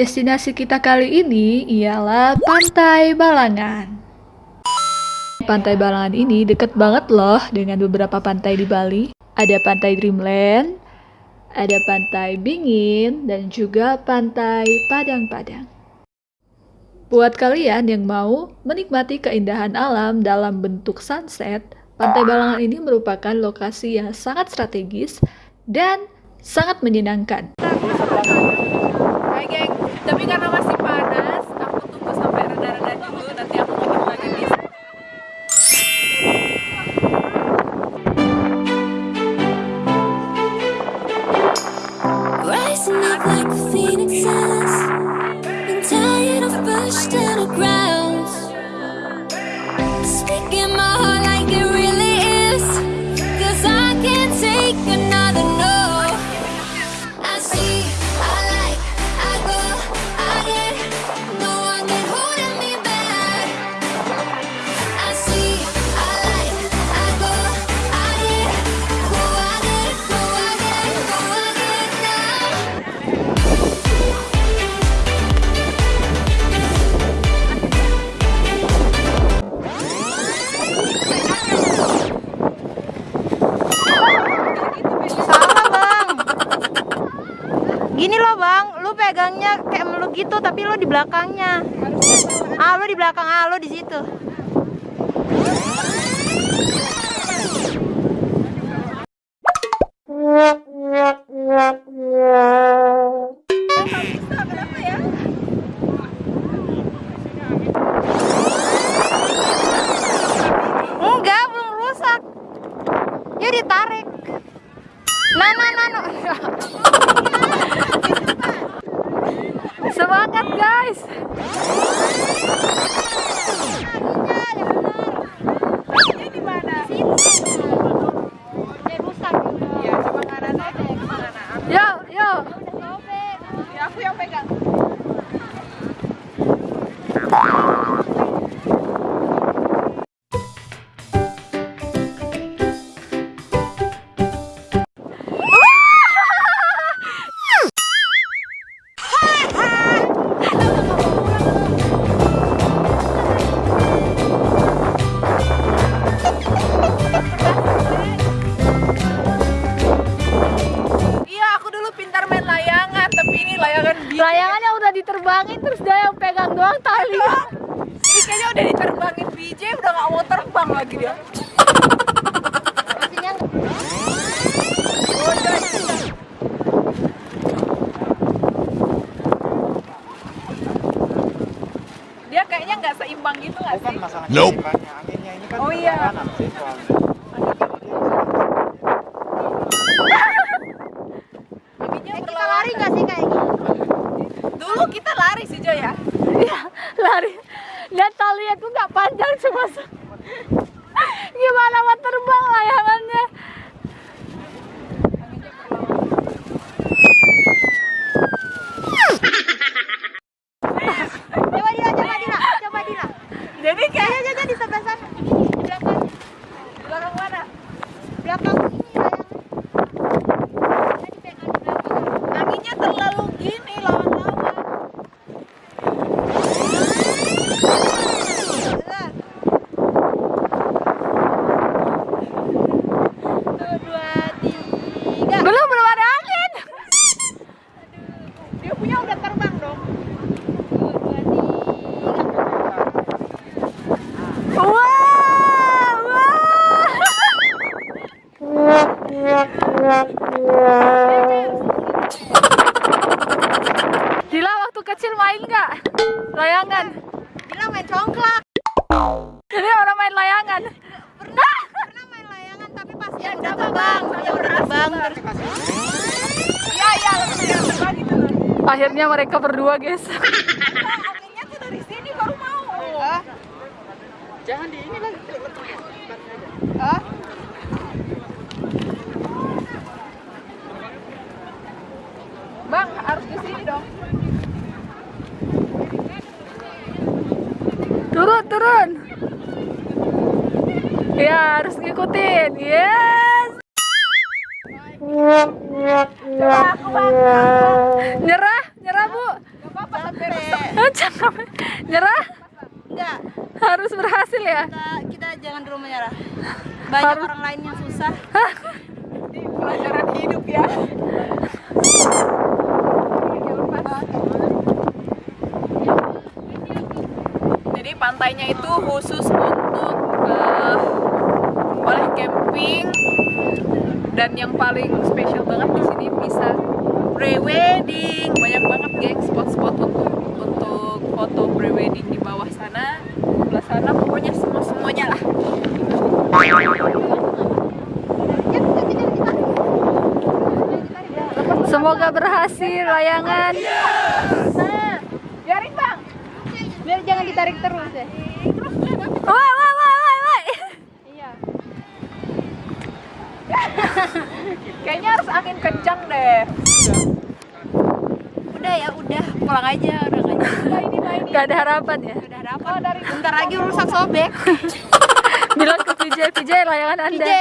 Destinasi kita kali ini ialah Pantai Balangan. Pantai Balangan ini deket banget loh dengan beberapa pantai di Bali. Ada Pantai Dreamland, ada Pantai Bingin, dan juga Pantai Padang-Padang. Buat kalian yang mau menikmati keindahan alam dalam bentuk sunset, Pantai Balangan ini merupakan lokasi yang sangat strategis dan sangat menyenangkan. Hai geng, tapi karena masih panas, aku tunggu sampai reda-reda dulu, nanti aku mau lagi belakangnya di belakang lu di situ layangan biru. Layangannya udah diterbangin terus dia yang pegang doang tali. Ini kayaknya udah diterbangin BJ, udah gak mau terbang lagi dia. Dia kayaknya nggak seimbang gitu nggak Bukan sih? masalahnya Nope. anginnya ini kan Oh, iya. kanan sih soalnya. Anginnya Eh, kita berlawanan. lari gak sih kayak gini? Dulu kita lari sih Jo ya. Iya, lari. Dan talinya tuh nggak panjang cuma se- Gimana mau terbang layangannya? Coba Dila, coba Dila, coba Dila. Jadi kayak Ayo, ayo, di sebelah sana. Di belakang, belakang mana? belakang ini layangan. Tadi pegang di belakang. Anginnya terlalu gini lawan-lawan. Satu, dua, tiga. Belum belum ada angin. Dia punya udah terbang dong. Satu, dua, tiga. Wah, wah. Dila waktu kecil main nggak layangan? Dila main congklak. Jadi orang main layangan. Pernah, pernah main layangan tapi pas yang udah terbang, yang udah terbang terus Iya iya, yang terbang gitu loh. Akhirnya mereka berdua guys. Anginnya tuh dari sini baru mau. Jangan di ini lah. Hah? Bang, harus ke sini dong. Turun, turun. Ya, harus ngikutin. Coba aku bang. Nyerah, nyerah Bu. Gak capek. Capek. Nyerah? Enggak, Harus berhasil ya? kita, kita jangan dulu menyerah. Banyak Harus- orang lain yang susah. pelajaran hidup ya jadi pantainya itu khusus untuk eh, boleh camping. Dan yang paling spesial banget di sini bisa pre-wedding. Banyak banget geng spot-spot untuk untuk foto pre-wedding di bawah sana sebelah sana. Pokoknya semua semuanya lah. Semoga berhasil layangan. jaring bang Biar jangan ditarik terus ya. Wah, wah, wah, wah, wah. Iya. kayaknya harus angin kencang deh Udah ya, udah pulang aja, udah nggak jadi. Gak ada harapan ya? Udah dapat. Bentar lagi rusak sobek. Bilang ke PJ, PJ layangan anda. PJ,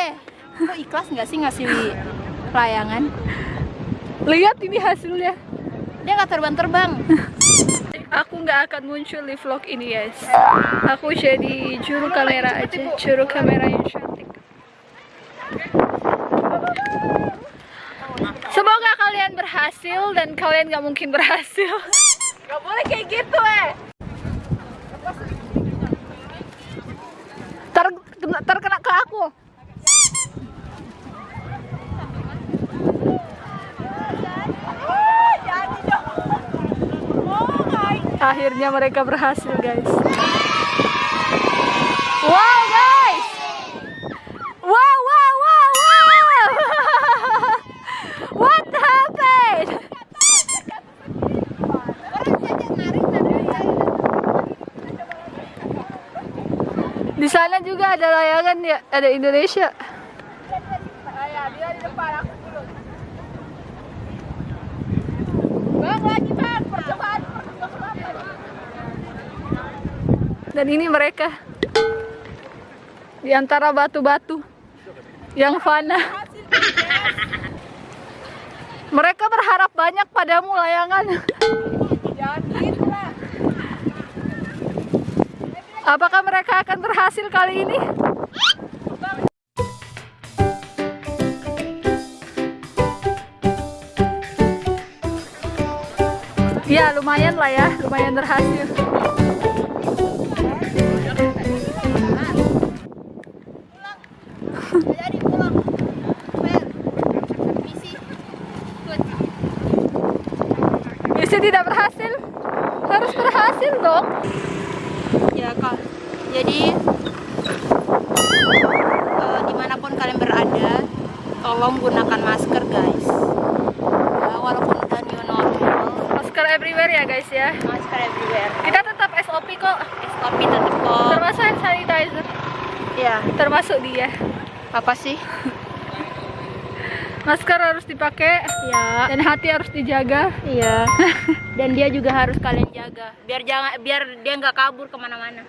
lo ikhlas nggak sih ngasih layangan? Lihat ini hasilnya. Dia nggak terbang-terbang. Aku nggak akan muncul di vlog ini guys. Aku jadi juru kamera aja, juru kamera yang cantik. Semoga kalian berhasil dan kalian nggak mungkin berhasil. Gak boleh kayak gitu eh Ter terkena ke aku. Akhirnya mereka berhasil guys. Wow guys. Wow wow wow wow. What happened? Di sana juga ada layangan ya, ada Indonesia. Dan ini mereka di antara batu-batu yang fana. Mereka berharap banyak padamu layangan. Apakah mereka akan berhasil kali ini? Ya lumayan lah ya, lumayan berhasil. Berhasil dong. Ya kak. Jadi eh, di mana pun kalian berada, tolong gunakan masker guys. Ya, walaupun udah new normal, Masker everywhere ya guys ya. masker everywhere. Kita tetap SOP kok, SOP tetap kok. termasuk hand sanitizer, Ya, termasuk dia. apa sih? Masker harus dipakai Ya, dan hati harus dijaga. iya. Dan dia juga harus kalian jaga, biar jangan, biar dia nggak kabur ke mana-mana.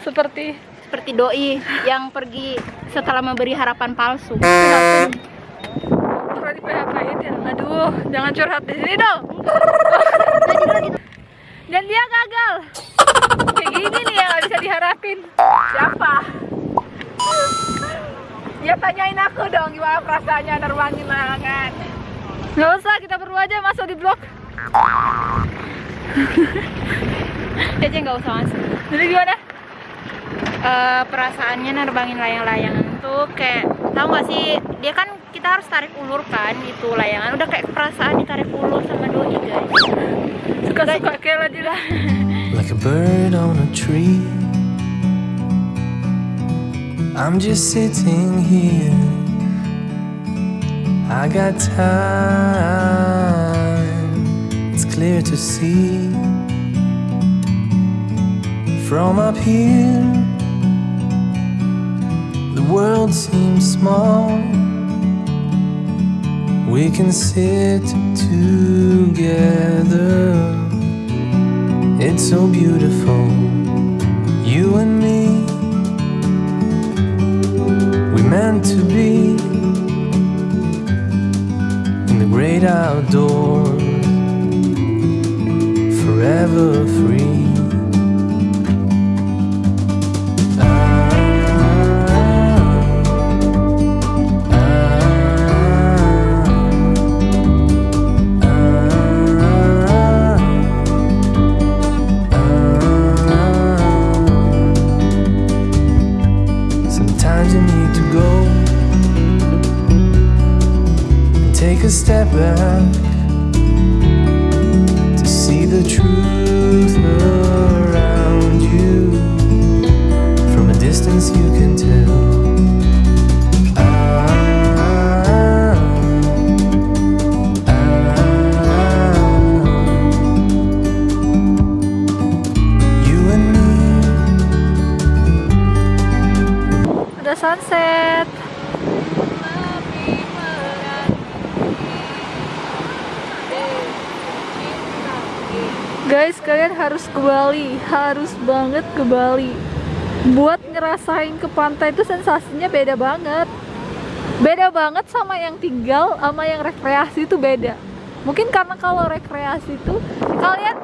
Seperti Seperti doi yang pergi setelah memberi harapan palsu. di ya? Aduh, jangan curhat di sini dong. Dan dia gagal. Kayak gini nih yang nggak bisa diharapin. siapa ya tanyain aku dong gimana perasaannya nerbangin layangan Nggak usah, kita berdua aja masuk di blog. Dia aja nggak usah masuk. Jadi gimana? Eh, perasaannya nerbangin layang-layangan tuh kayak tahu nggak sih dia kan kita harus tarik ulur kan itu layangan udah kayak perasaan ditarik ulur sama doi guys Suka-suka kayak lagi lah. like a bird on a tree. I'm just sitting here. I got time, clear to see. From up here, the world seems small. We can sit together. It's so beautiful, you and me. We meant to be in the great outdoors, free. Harus banget ke Bali. Buat ngerasain ke pantai itu sensasinya beda banget. Beda banget sama yang tinggal sama yang rekreasi itu beda. Mungkin karena kalau rekreasi itu kalian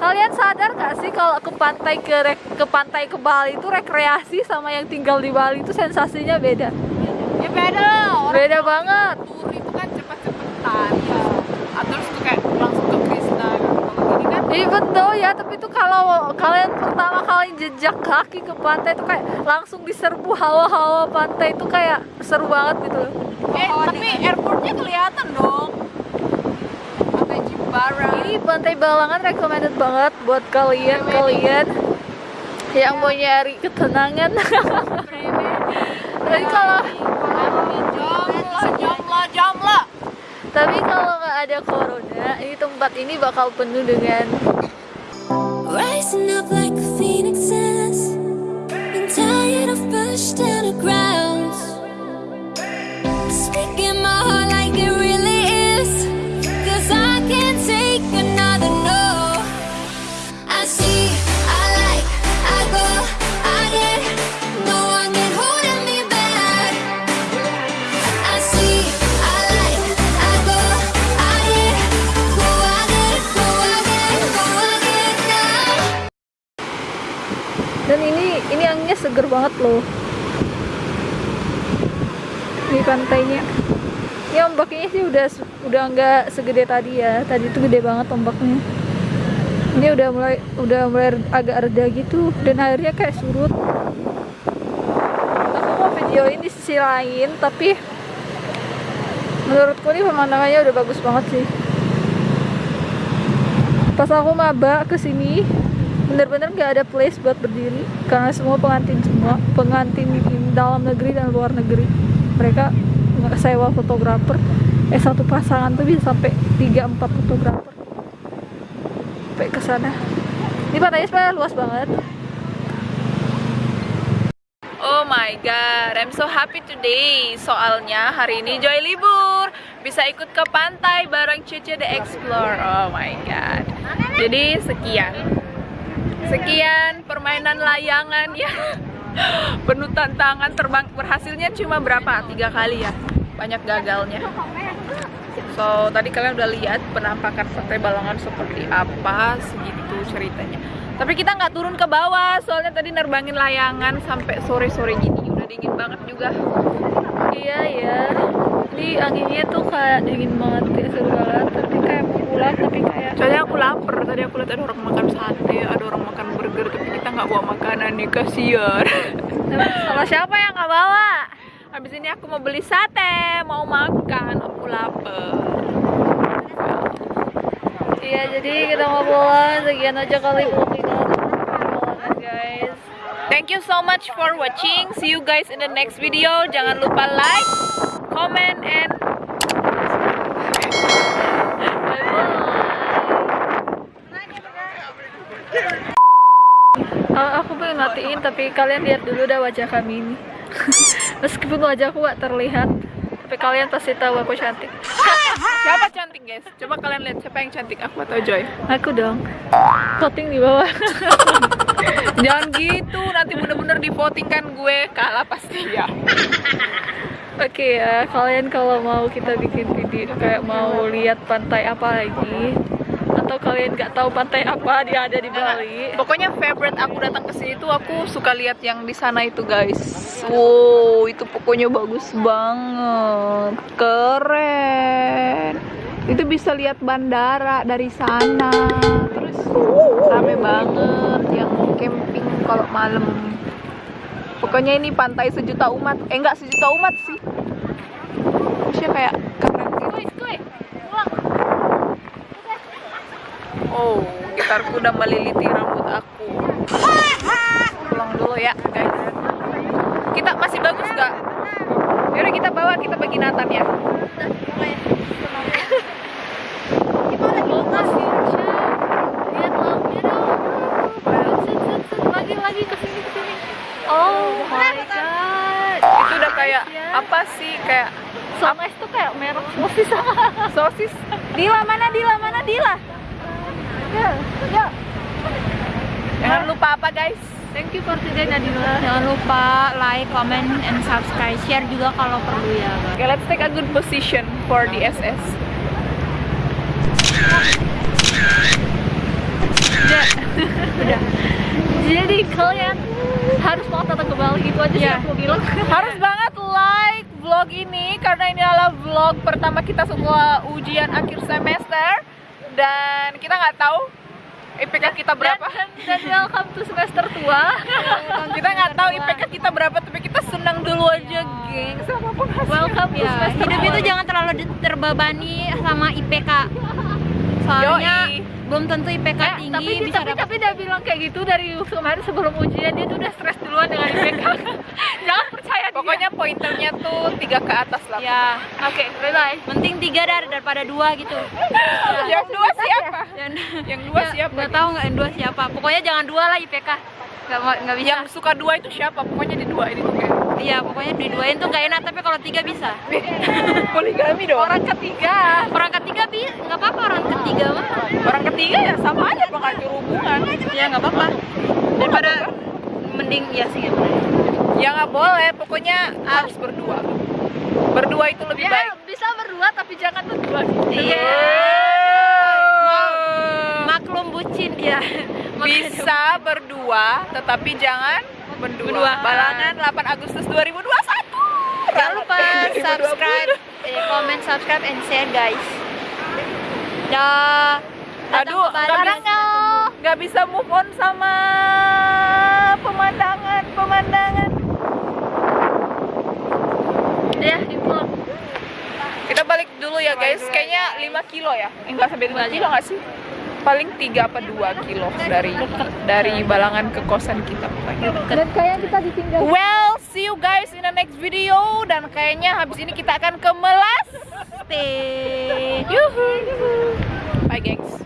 kalian sadar gak sih kalau ke pantai ke ke pantai ke Bali itu rekreasi sama yang tinggal di Bali itu sensasinya beda. Ya beda orang Beda banget. tur itu kan cepet-cepetan ya. Ah, Terus tuh kayak langsung ke Krishna gitu. Iya betul ya, tapi itu kalau kalian pertama kali jejak kaki ke pantai itu kayak langsung diserbu hawa-hawa pantai itu kayak seru banget gitu. Eh, tapi airportnya kelihatan dong. Pantai Jimbaran. Ini pantai Balangan recommended banget buat kalian kalian yang mau nyari ketenangan. tapi kalau Jomlo, jomlo, jomlo. Tapi kalau nggak ada corona, ini tempat ini bakal penuh dengan Rising up like a phoenix tired of pushed down seger banget loh. Ini pantainya. Ini ombaknya sih udah udah nggak segede tadi ya. Tadi tuh gede banget ombaknya. Ini udah mulai udah mulai agak reda gitu dan airnya kayak surut. Aku mau videoin di sisi lain tapi menurutku ini pemandangannya udah bagus banget sih. Pas aku maba ke sini bener-bener nggak ada place buat berdiri karena semua pengantin semua pengantin di dalam negeri dan luar negeri mereka sewa fotografer eh satu pasangan tuh bisa sampai 3-4 fotografer sampai ke sana ini pantainya sebenarnya luas banget Oh my god, I'm so happy today. Soalnya hari ini Joy libur, bisa ikut ke pantai bareng Cece The Explore. Oh my god. Jadi sekian. Sekian permainan layangan ya. Penuh tantangan terbang berhasilnya cuma berapa? Tiga kali ya. Banyak gagalnya. So, tadi kalian udah lihat penampakan pantai Balongan seperti apa, segitu ceritanya. Tapi kita nggak turun ke bawah, soalnya tadi nerbangin layangan sampai sore-sore gini. Udah dingin banget juga. iya ya ini anginnya tuh kayak dingin banget ya seru banget tapi kayak pulang tapi kayak Soalnya aku lapar, tadi aku lihat ada orang makan sate, ada orang makan burger, tapi kita nggak bawa makanan nih, kasihan. sama siapa yang nggak bawa Habis ini aku mau beli sate, mau makan, aku lapar. Iya, jadi kita mau pulang. Sekian aja kali vlogingan Balangan, guys. Thank you so much for watching. See you guys in the next video. Jangan lupa like, comment, and aku pengen matiin, tapi kalian lihat dulu dah wajah kami ini. Meskipun wajahku gak terlihat, tapi kalian pasti tahu aku cantik. siapa cantik guys? Coba kalian lihat siapa yang cantik, aku atau Joy? Aku dong. Voting di bawah. Jangan gitu, nanti bener-bener di voting kan gue kalah pasti ya. Oke ya, kalian kalau mau kita bikin video kayak mau lihat pantai apa lagi, atau kalian nggak tahu pantai apa dia ada di Bali. Pokoknya favorite aku datang ke sini tuh aku suka lihat yang di sana itu guys. Wow, itu pokoknya bagus banget. Keren. Itu bisa lihat bandara dari sana. Terus rame banget yang camping kalau malam. Pokoknya ini pantai sejuta umat. Eh enggak sejuta umat sih. Maksudnya kayak keren gitu. Oh, gitarku udah meliliti rambut aku. Pulang dulu ya, guys. Kita masih bagus nggak? Yaudah kita bawa, kita bagi Nathan ya. Lagi lagi ke sini ke sini. Oh my god. Itu udah kayak apa sih? Kayak Somes tuh kayak merek sosis. sosis. Dila mana Dila mana Dila? Ya, ya. Jangan lupa apa, guys? Thank you for today Nadila. Jangan lupa like, comment, and subscribe. Share juga kalau perlu ya. guys. Okay, let's take a good position for the SS. Jadi kalian harus mau datang ke Bali itu aja sih Iya. aku bilang. Harus banget vlog ini karena ini adalah vlog pertama kita setelah ujian akhir semester dan kita nggak tahu IPK kita berapa. Dan, dan welcome to semester tua. kita nggak tahu IPK kita berapa tapi kita senang dulu aja geng sama welcome to Ya, semester hidup itu jangan terlalu terbebani sama IPK. Soalnya Yoi. Belum tentu IPK Eh, tinggi tapi, bisa tapi, dapat tapi dia bilang kayak gitu dari kemarin sebelum ujian dia tuh udah stres duluan dengan IPK. Jangan percaya dia. Pokoknya pointernya tuh tiga ke atas lah. ya Oke, bye bye. penting tiga dar daripada dua gitu. Yang dua siapa? Dan Yang dua siapa? Nggak tahu nggak yang dua siapa. Pokoknya jangan dua lah IPK. Nggak mau- nggak bisa. Yang suka dua itu siapa? Pokoknya di dua ini Iya pokoknya dua-duain tuh nggak enak tapi kalau tiga bisa. poligami dong. Orang ketiga. Orang ketiga bi nggak apa-apa orang ketiga mah. Orang ketiga ya sama aja penghancur hubungan. Ya nggak apa-apa. Daripada mending ya sih. Ya nggak boleh, pokoknya harus berdua. Berdua itu lebih Ya, baik. bisa berdua tapi jangan berdua. Iya. Maklum bucin dia. Bisa berdua, tetapi jangan berdua. Berdua. Balangan 8 Agustus 2021. Jangan lupa 2020. subscribe, eh, comment, subscribe, and share guys. Dah. Aduh, nggak bisa, bisa move on sama pemandangan, pemandangan. Ya, itu. Kita balik dulu ya guys. Kayaknya 5 kilo ya. Eh, Enggak sampai 5 kilo nggak sih? Paling 3 apa 2 kilo dari dari Balangan ke kosan kita pokoknya. Dan kayak kita ditinggal. Well, see you guys in the next video dan kayaknya habis ini kita akan ke Melas. Yuhu. Bye gengs.